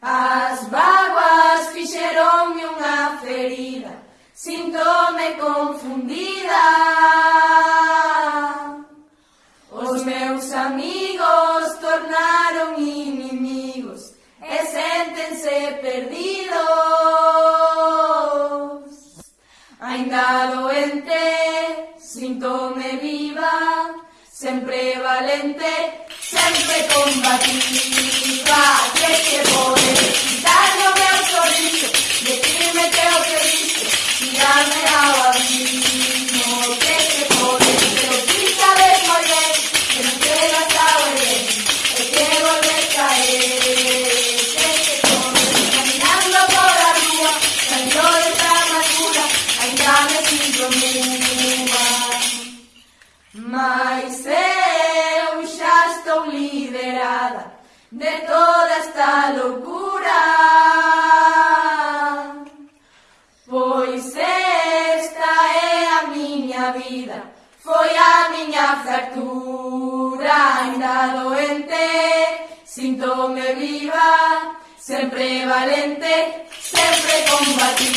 As vaguas fixeronme unha ferida, sintome confundida. Os meus amigos tornaron inimigos e séntense perdidos. Ainda doente, sintome viva, sempre valente, sempre combatida. de toda esta loucura Pois esta é a miña vida Foi a miña fractura Ainda doente Sintome viva Sempre valente Sempre combativa.